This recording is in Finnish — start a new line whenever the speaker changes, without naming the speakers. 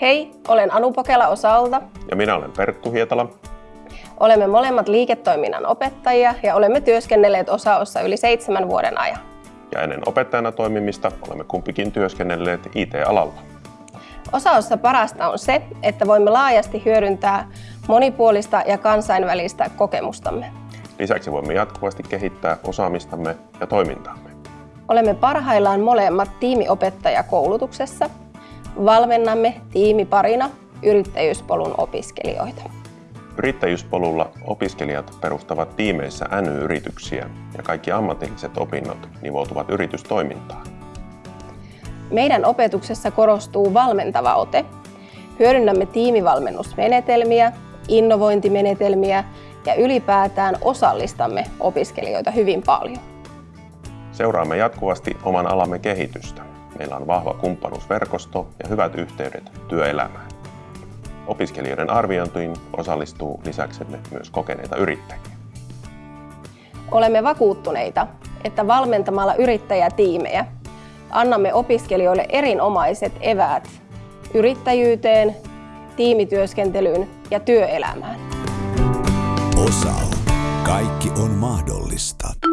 Hei, olen Anu Pokela Osalta.
Ja minä olen Perttu Hietala.
Olemme molemmat liiketoiminnan opettajia ja olemme työskennelleet Osaossa yli seitsemän vuoden ajan.
Ja ennen opettajana toimimista olemme kumpikin työskennelleet IT-alalla.
Osaossa parasta on se, että voimme laajasti hyödyntää monipuolista ja kansainvälistä kokemustamme.
Lisäksi voimme jatkuvasti kehittää osaamistamme ja toimintaamme.
Olemme parhaillaan molemmat tiimiopettajakoulutuksessa. Valmennamme tiimiparina yrittäjyyspolun opiskelijoita.
Yrittäjyyspolulla opiskelijat perustavat tiimeissä NY-yrityksiä ja kaikki ammatilliset opinnot nivoutuvat yritystoimintaan.
Meidän opetuksessa korostuu valmentava ote. Hyödynnämme tiimivalmennusmenetelmiä, innovointimenetelmiä ja ylipäätään osallistamme opiskelijoita hyvin paljon.
Seuraamme jatkuvasti oman alamme kehitystä. Meillä on vahva kumppanuusverkosto ja hyvät yhteydet työelämään. Opiskelijoiden arviointiin osallistuu lisäksemme myös kokeneita yrittäjiä.
Olemme vakuuttuneita, että valmentamalla yrittäjätiimejä annamme opiskelijoille erinomaiset eväät yrittäjyyteen, tiimityöskentelyyn ja työelämään.
Osao. Kaikki on mahdollista.